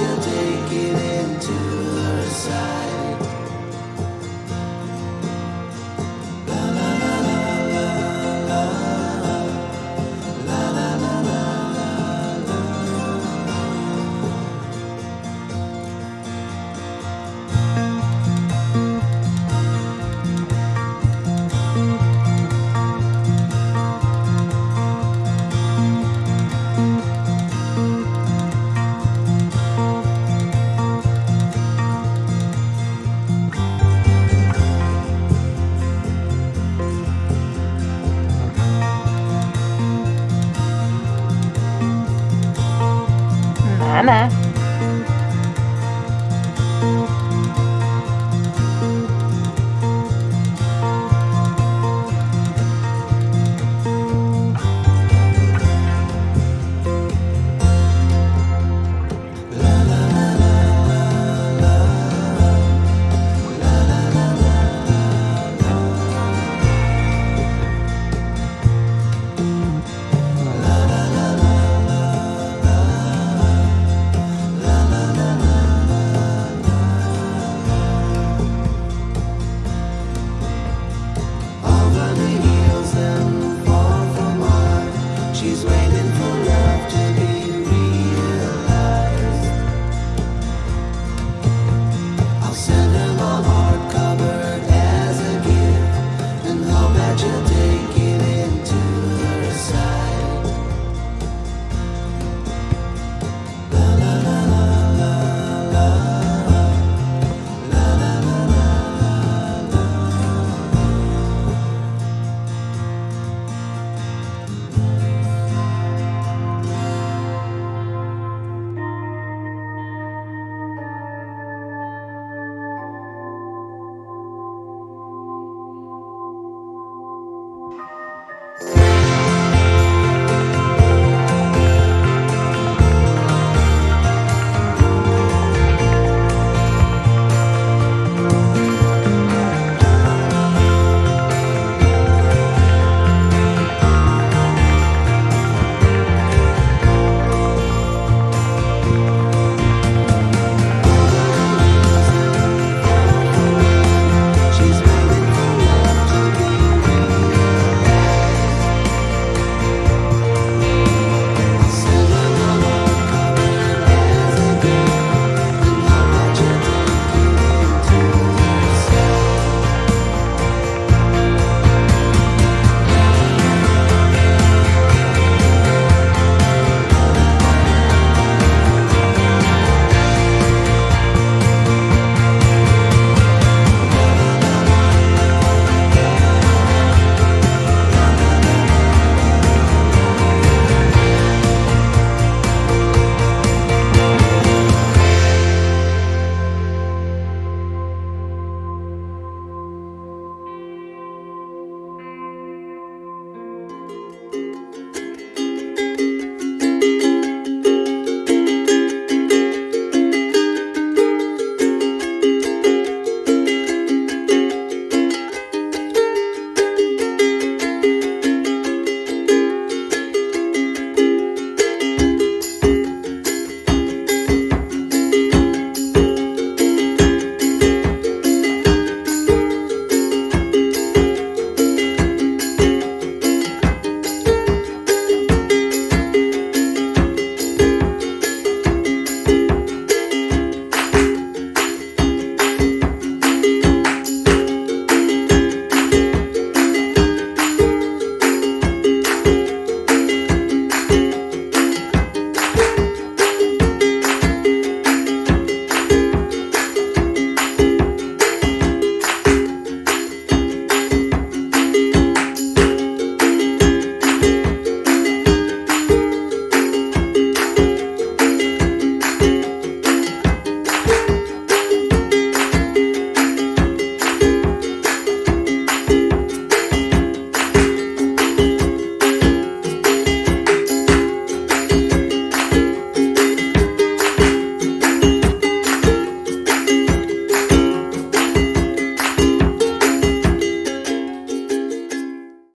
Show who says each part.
Speaker 1: you'll take it into her side.
Speaker 2: 咱。